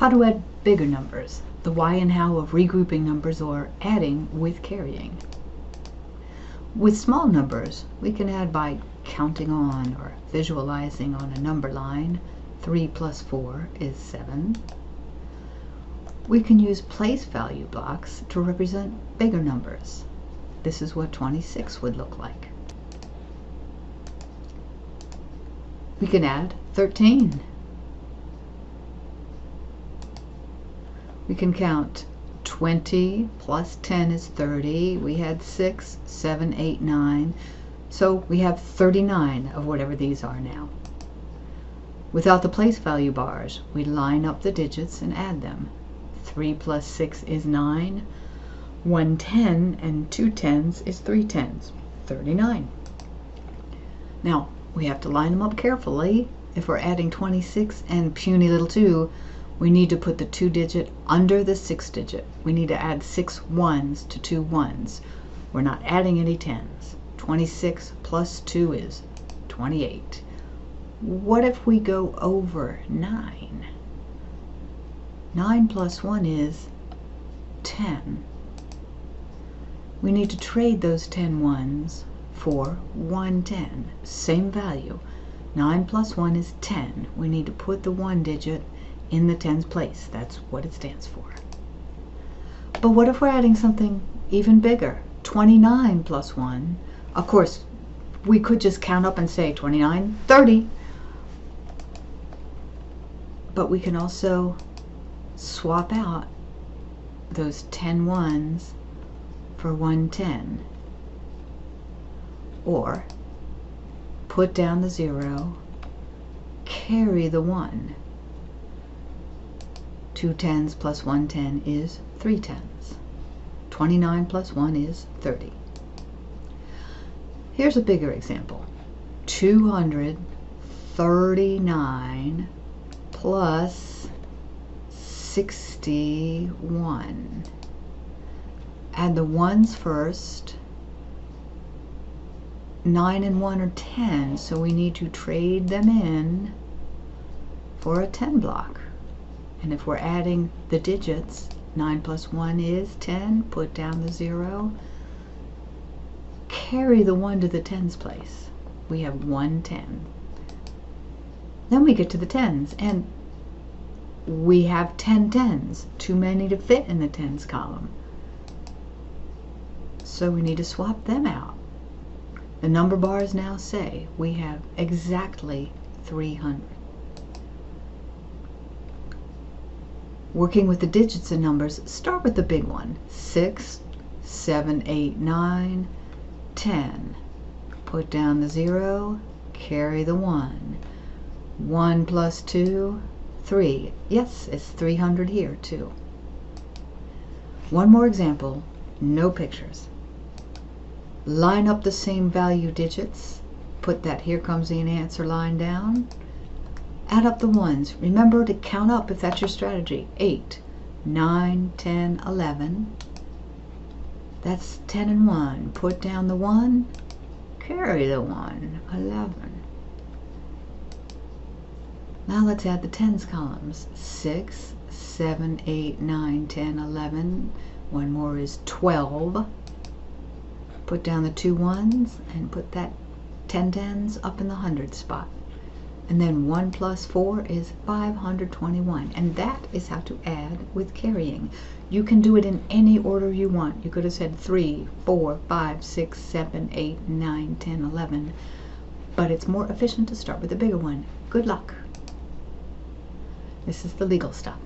How to add bigger numbers, the why and how of regrouping numbers or adding with carrying. With small numbers, we can add by counting on or visualizing on a number line. 3 plus 4 is 7. We can use place value blocks to represent bigger numbers. This is what 26 would look like. We can add 13. We can count 20 plus 10 is 30. We had 6, 7, 8, 9. So we have 39 of whatever these are now. Without the place value bars, we line up the digits and add them. 3 plus 6 is 9. 1 10 and 2 tens is 3 tens. 39. Now, we have to line them up carefully. If we're adding 26 and puny little 2, we need to put the 2 digit under the 6 digit. We need to add six ones to two ones. We're not adding any tens. 26 plus 2 is 28. What if we go over 9? 9 plus 1 is 10. We need to trade those 10 ones for 110. Same value. 9 plus 1 is 10. We need to put the 1 digit in the tens place. That's what it stands for. But what if we're adding something even bigger? 29 plus 1. Of course, we could just count up and say 29, 30. But we can also swap out those 10 ones for 110. Or put down the 0, carry the 1. Two tens plus one ten is three tens. 29 plus 1 is 30. Here's a bigger example. 239 plus 61. Add the ones first. 9 and 1 are 10, so we need to trade them in for a 10 block. And if we're adding the digits, 9 plus 1 is 10, put down the 0, carry the 1 to the tens place. We have 110. Then we get to the tens, and we have 10 tens, too many to fit in the tens column. So we need to swap them out. The number bars now say we have exactly 300. Working with the digits and numbers, start with the big one. 6, 7, 8, 9, 10. Put down the 0, carry the 1. 1 plus 2, 3. Yes, it's 300 here too. One more example, no pictures. Line up the same value digits. Put that here comes the answer line down add up the ones. Remember to count up if that's your strategy. 8, 9, 10, 11. That's 10 and 1. Put down the 1, carry the 1, 11. Now let's add the tens columns. 6, 7, 8, 9, 10, 11. One more is 12. Put down the two ones and put that 10 tens up in the hundred spot. And then 1 plus 4 is 521. And that is how to add with carrying. You can do it in any order you want. You could have said 3, 4, 5, 6, 7, 8, 9, 10, 11. But it's more efficient to start with the bigger one. Good luck. This is the legal stuff.